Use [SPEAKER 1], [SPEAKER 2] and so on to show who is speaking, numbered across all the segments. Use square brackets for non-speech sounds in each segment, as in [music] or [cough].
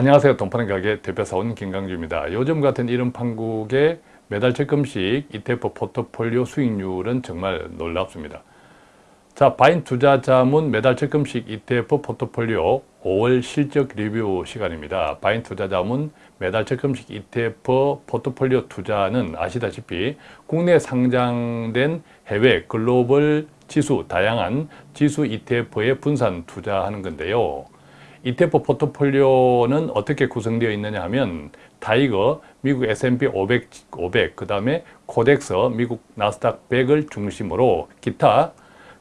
[SPEAKER 1] 안녕하세요. 돈파는 가게 대표사원 김강주입니다. 요즘 같은 이런 판국의 매달 적금식 ETF 포트폴리오 수익률은 정말 놀랍습니다. 자, 바인 투자 자문 매달 적금식 ETF 포트폴리오 5월 실적 리뷰 시간입니다. 바인 투자 자문 매달 적금식 ETF 포트폴리오 투자는 아시다시피 국내 상장된 해외 글로벌 지수, 다양한 지수 ETF에 분산 투자하는 건데요. ETF 포트폴리오는 어떻게 구성되어 있느냐 하면 TIGER, 미국 S&P 500, 500, 그 다음에 KODEX, 미국 나스닥 100을 중심으로 기타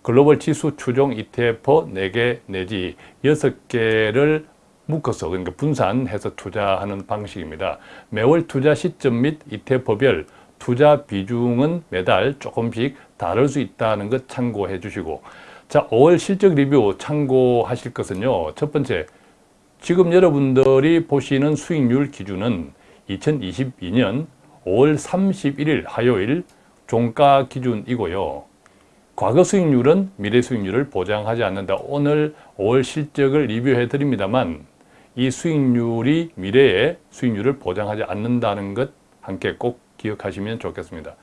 [SPEAKER 1] 글로벌 지수 추종 ETF 4개 내지 6개를 묶어서 그러니까 분산해서 투자하는 방식입니다. 매월 투자 시점 및 ETF별 투자 비중은 매달 조금씩 다를 수 있다는 것 참고해 주시고 자 5월 실적 리뷰 참고하실 것은요. 첫 번째 지금 여러분들이 보시는 수익률 기준은 2022년 5월 31일 화요일 종가 기준이고요. 과거 수익률은 미래 수익률을 보장하지 않는다. 오늘 5월 실적을 리뷰해 드립니다만 이 수익률이 미래의 수익률을 보장하지 않는다는 것 함께 꼭 기억하시면 좋겠습니다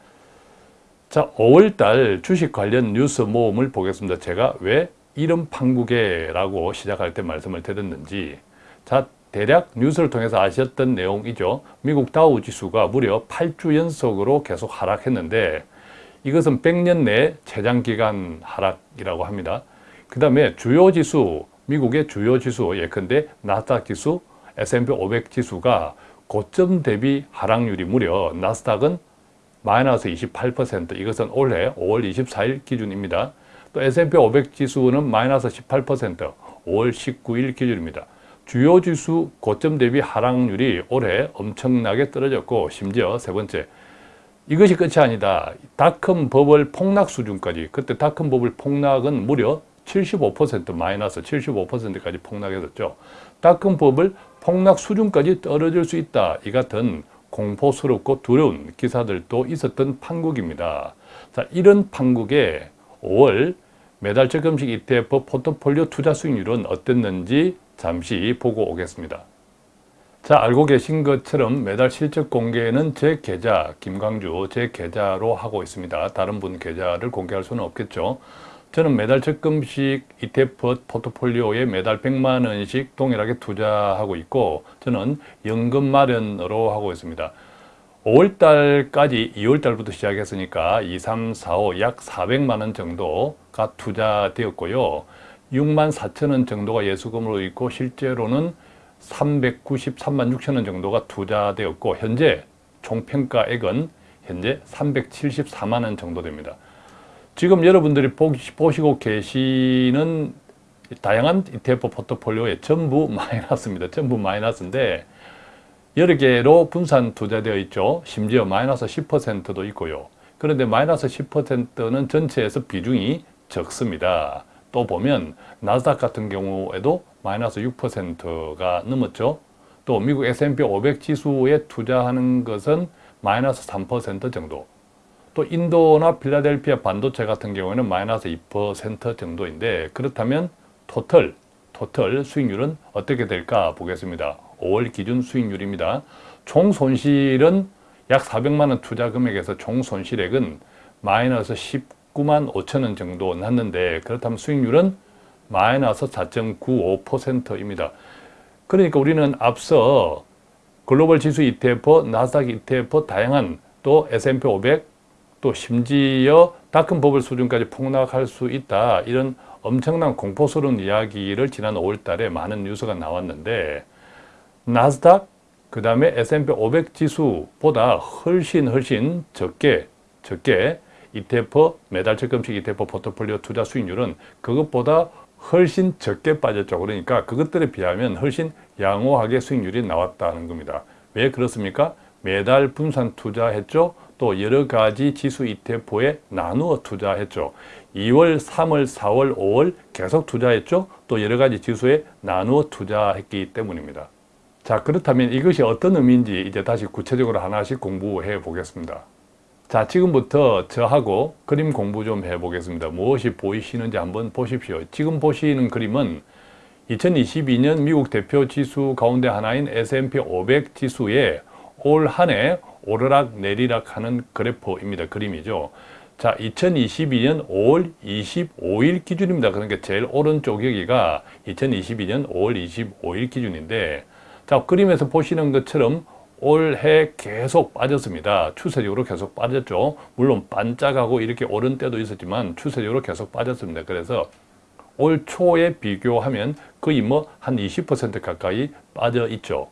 [SPEAKER 1] 자, 5월달 주식 관련 뉴스 모음을 보겠습니다. 제가 왜 이런 판국에라고 시작할 때 말씀을 드렸는지 자, 대략 뉴스를 통해서 아셨던 내용이죠. 미국 다우 지수가 무려 8주 연속으로 계속 하락했는데 이것은 100년 내 최장기간 하락이라고 합니다. 그 다음에 주요 지수, 미국의 주요 지수 예컨대 나스닥 지수, S&P 500 지수가 고점 대비 하락률이 무려 나스닥은 마이너스 28% 이것은 올해 5월 24일 기준입니다. 또 S&P 500 지수는 마이너스 18% 5월 19일 기준입니다. 주요 지수 고점 대비 하락률이 올해 엄청나게 떨어졌고 심지어 세 번째 이것이 끝이 아니다. 닷컴 버블 폭락 수준까지 그때 닷컴 버블 폭락은 무려 75% 마이너스 75%까지 폭락했었죠. 닷컴 버블 폭락 수준까지 떨어질 수 있다. 이 같은 공포스럽고 두려운 기사들도 있었던 판국입니다. 자, 이런 판국에 5월 매달 적금식 ETF 포트폴리오 투자 수익률은 어땠는지 잠시 보고 오겠습니다. 자, 알고 계신 것처럼 매달 실적 공개는 제 계좌, 김광주 제 계좌로 하고 있습니다. 다른 분 계좌를 공개할 수는 없겠죠. 저는 매달 적금식 ETF 포트폴리오에 매달 100만 원씩 동일하게 투자하고 있고 저는 연금 마련으로 하고 있습니다. 5월달까지 2월달부터 시작했으니까 2, 3, 4, 5 약 400만 원 정도가 투자되었고요. 6만 4천 원 정도가 예수금으로 있고 실제로는 393만 6천 원 정도가 투자되었고 현재 총평가액은 현재 374만 원 정도 됩니다. 지금 여러분들이 보시고 계시는 다양한 ETF 포트폴리오에 전부 [laughs] 마이너스입니다. 전부 마이너스인데 여러 개로 분산 투자되어 있죠. 심지어 마이너스 10%도 있고요. 그런데 마이너스 10%는 전체에서 비중이 적습니다. 또 보면 나스닥 같은 경우에도 마이너스 6%가 넘었죠. 또 미국 S&P 500 지수에 투자하는 것은 마이너스 3% 정도 또 인도나 필라델피아 반도체 같은 경우에는 마이너스 2% 정도인데 그렇다면 토털, 토털 수익률은 어떻게 될까 보겠습니다. 5월 기준 수익률입니다. 총 손실은 약 400만 원 투자 금액에서 총 손실액은 마이너스 19만 5천 원 정도 났는데 그렇다면 수익률은 마이너스 4.95%입니다. 그러니까 우리는 앞서 글로벌 지수 ETF, 나스닥 ETF 다양한 또 S&P 500, 또 심지어 닷컴 버블 수준까지 폭락할 수 있다 이런 엄청난 공포스러운 이야기를 지난 5월 달에 많은 뉴스가 나왔는데 나스닥 그 다음에 S&P 500 지수보다 훨씬 훨씬 적게 적게 ETF 매달 적금식 ETF 포트폴리오 투자 수익률은 그것보다 훨씬 적게 빠졌죠. 그러니까 그것들에 비하면 훨씬 양호하게 수익률이 나왔다는 겁니다. 왜 그렇습니까? 매달 분산 투자했죠. 또 여러 가지 지수 ETF에 나누어 투자했죠. 2월, 3월, 4월, 5월 계속 투자했죠. 또 여러 가지 지수에 나누어 투자했기 때문입니다. 자 그렇다면 이것이 어떤 의미인지 이제 다시 구체적으로 하나씩 공부해 보겠습니다. 자 지금부터 저하고 그림 공부 좀 해 보겠습니다. 무엇이 보이시는지 한번 보십시오. 지금 보시는 그림은 2022년 미국 대표 지수 가운데 하나인 S&P 500 지수에 올 한 해 오르락 내리락 하는 그래프입니다. 그림이죠. 자, 2022년 5월 25일 기준입니다. 그러니까 제일 오른쪽 여기가 2022년 5월 25일 기준인데 자, 그림에서 보시는 것처럼 올해 계속 빠졌습니다. 추세적으로 계속 빠졌죠. 물론 반짝하고 이렇게 오른 때도 있었지만 추세적으로 계속 빠졌습니다. 그래서 올 초에 비교하면 거의 뭐 한 20% 가까이 빠져 있죠.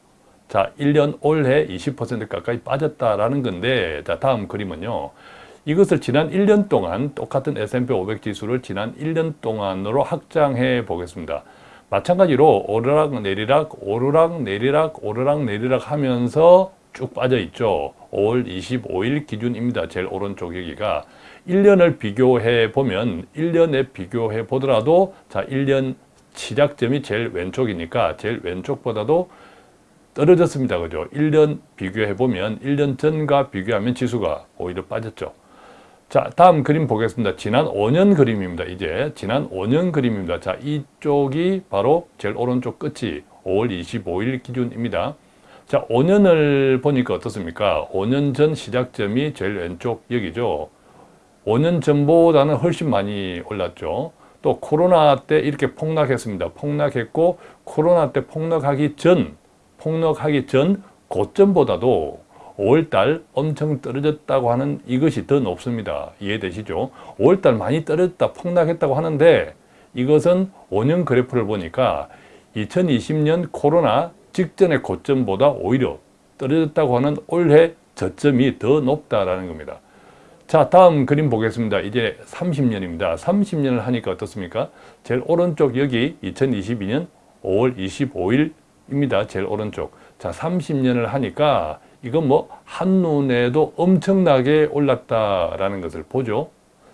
[SPEAKER 1] 자, 1년 올해 20% 가까이 빠졌다라는 건데 자, 다음 그림은요. 이것을 지난 1년 동안 똑같은 S&P 500 지수를 지난 1년 동안으로 확장해 보겠습니다. 마찬가지로 오르락 내리락 오르락 내리락 오르락 내리락 하면서 쭉 빠져 있죠. 5월 25일 기준입니다. 제일 오른쪽 여기가 1년을 비교해 보면 1년에 비교해 보더라도 자 1년 시작점이 제일 왼쪽이니까 제일 왼쪽보다도 떨어졌습니다. 그죠? 1년 비교해 보면 1년 전과 비교하면 지수가 오히려 빠졌죠. 자, 다음 그림 보겠습니다. 지난 5년 그림입니다. 이제 지난 5년 그림입니다. 자, 이쪽이 바로 제일 오른쪽 끝이 5월 25일 기준입니다. 자, 5년을 보니까 어떻습니까? 5년 전 시작점이 제일 왼쪽 여기죠. 5년 전보다는 훨씬 많이 올랐죠. 또 코로나 때 이렇게 폭락했습니다. 폭락했고 코로나 때 폭락하기 전, 폭락하기 전 고점보다도 5월달 엄청 떨어졌다고 하는 이것이 더 높습니다. 이해되시죠? 5월달 많이 떨어졌다, 폭락했다고 하는데 이것은 5년 그래프를 보니까 2020년 코로나 직전의 고점보다 오히려 떨어졌다고 하는 올해 저점이 더 높다라는 겁니다. 자, 다음 그림 보겠습니다. 이제 30년입니다. 30년을 하니까 어떻습니까? 제일 오른쪽 여기 2022년 5월 25일 입니다. 제일 오른쪽. 자, 30년을 하니까 이건 뭐 한눈에도 엄청나게 올랐다라는 것을 보죠.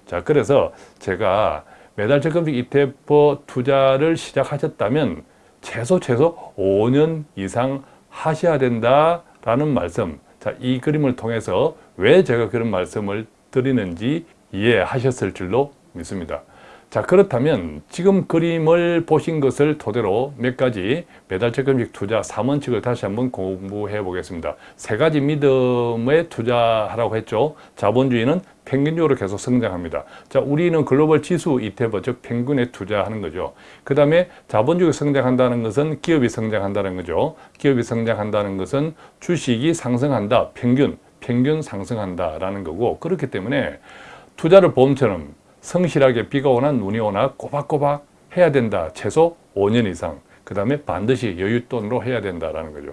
[SPEAKER 1] 자, 그래서 제가 매달 적금식 ETF 투자를 시작하셨다면 최소 최소 5년 이상 하셔야 된다라는 말씀. 자, 이 그림을 통해서 왜 제가 그런 말씀을 드리는지 이해하셨을 줄로 믿습니다. 자 그렇다면 지금 그림을 보신 것을 토대로 몇 가지 매달 적 금식 투자 3원칙을 다시 한번 공부해 보겠습니다. 세 가지 믿음에 투자하라고 했죠. 자본주의는 평균적으로 계속 성장합니다. 자, 우리는 글로벌 지수 ETF, 즉 평균에 투자하는 거죠. 그 다음에 자본주의 성장한다는 것은 기업이 성장한다는 거죠. 기업이 성장한다는 것은 주식이 상승한다, 평균, 평균 상승한다라는 거고 그렇기 때문에 투자를 보험처럼 성실하게 비가 오나 눈이 오나 꼬박꼬박 해야 된다. 최소 5년 이상. 그 다음에 반드시 여윳돈으로 해야 된다라는 거죠.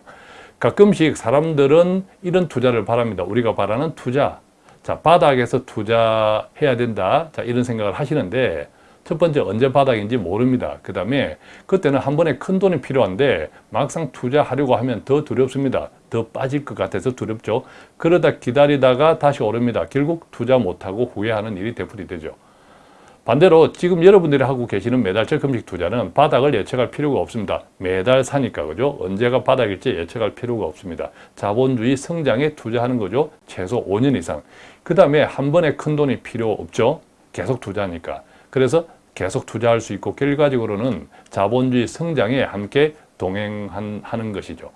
[SPEAKER 1] 가끔씩 사람들은 이런 투자를 바랍니다. 우리가 바라는 투자. 자, 바닥에서 투자해야 된다. 자, 이런 생각을 하시는데 첫 번째 언제 바닥인지 모릅니다. 그 다음에 그때는 한 번에 큰 돈이 필요한데 막상 투자하려고 하면 더 두렵습니다. 더 빠질 것 같아서 두렵죠. 그러다 기다리다가 다시 오릅니다. 결국 투자 못하고 후회하는 일이 되풀이 되죠. 반대로 지금 여러분들이 하고 계시는 매달적 금식 투자는 바닥을 예측할 필요가 없습니다. 매달 사니까 그죠? 언제가 바닥일지 예측할 필요가 없습니다. 자본주의 성장에 투자하는 거죠. 최소 5년 이상. 그 다음에 한 번에 큰 돈이 필요 없죠. 계속 투자하니까. 그래서 계속 투자할 수 있고 결과적으로는 자본주의 성장에 함께 동행하는 것이죠.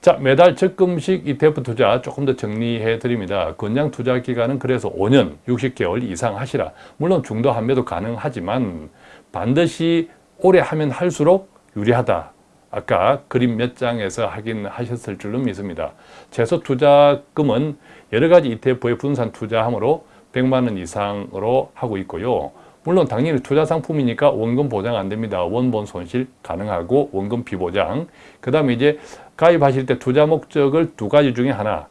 [SPEAKER 1] 자, 매달 적금식 ETF 투자 조금 더 정리해 드립니다. 권장 투자 기간은 그래서 5년, 60개월 이상 하시라. 물론 중도 한매도 가능하지만 반드시 오래 하면 할수록 유리하다. 아까 그림 몇 장에서 확인 하셨을 줄로 믿습니다. 최소 투자금은 여러 가지 ETF에 분산 투자함으로 100만 원 이상으로 하고 있고요. 물론 당연히 투자 상품이니까 원금 보장 안 됩니다. 원본 손실 가능하고 원금 비보장. 그 다음에 이제 가입하실 때 투자 목적을 두 가지 중에 하나.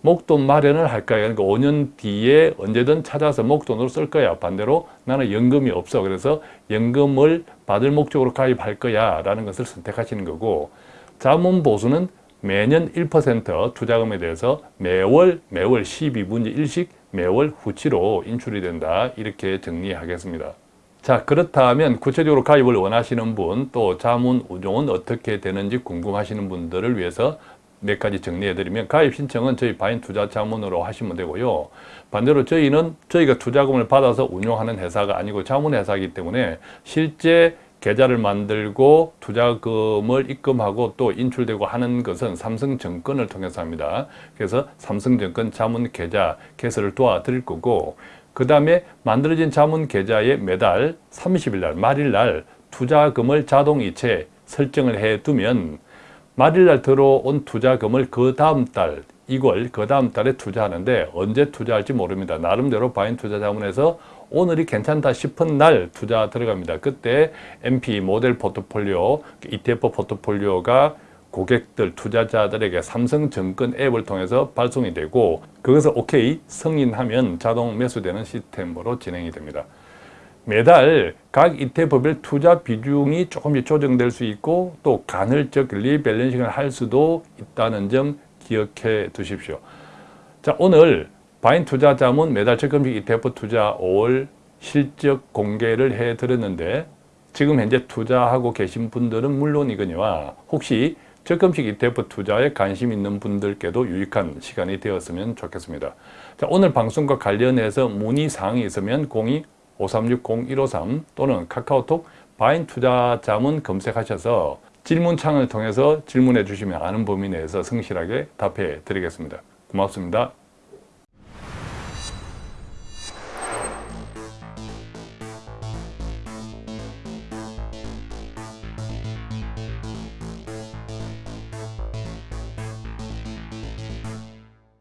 [SPEAKER 1] 목돈 마련을 할까요? 그러니까 5년 뒤에 언제든 찾아서 목돈으로 쓸 거야. 반대로 나는 연금이 없어. 그래서 연금을 받을 목적으로 가입할 거야. 라는 것을 선택하시는 거고 자문 보수는 매년 1% 투자금에 대해서 매월 매월 12분의 1씩 매월 후치로 인출이 된다 이렇게 정리하겠습니다. 자 그렇다면 구체적으로 가입을 원하시는 분 또 자문 운용은 어떻게 되는지 궁금하시는 분들을 위해서 몇 가지 정리해드리면 가입 신청은 저희 바인 투자 자문으로 하시면 되고요. 반대로 저희는 저희가 투자금을 받아서 운용하는 회사가 아니고 자문 회사이기 때문에 실제 계좌를 만들고 투자금을 입금하고 또 인출되고 하는 것은 삼성증권을 통해서 합니다. 그래서 삼성증권 자문 계좌 개설을 도와드릴 거고 그 다음에 만들어진 자문 계좌에 매달 30일 날 말일 날 투자금을 자동이체 설정을 해두면 말일 날 들어온 투자금을 그 다음 달 이걸 그 다음 달에 투자하는데 언제 투자할지 모릅니다. 나름대로 바인 투자 자문에서 오늘이 괜찮다 싶은 날 투자 들어갑니다. 그때 MP 모델 포트폴리오, ETF 포트폴리오가 고객들, 투자자들에게 삼성증권 앱을 통해서 발송이 되고 그것을 OK 승인하면 자동 매수되는 시스템으로 진행이 됩니다. 매달 각 ETF별 투자 비중이 조금씩 조정될 수 있고 또 간헐적 리밸런싱을 할 수도 있다는 점 기억해 두십시오. 자 오늘 바인 투자 자문 매달 적금식 ETF 투자 5월 실적 공개를 해 드렸는데 지금 현재 투자하고 계신 분들은 물론이거니와 혹시 적금식 ETF 투자에 관심 있는 분들께도 유익한 시간이 되었으면 좋겠습니다. 자, 오늘 방송과 관련해서 문의사항이 있으면 02-536-0153 또는 카카오톡 바인 투자자문 검색하셔서 질문창을 통해서 질문해 주시면 아는 범위 내에서 성실하게 답해 드리겠습니다. 고맙습니다.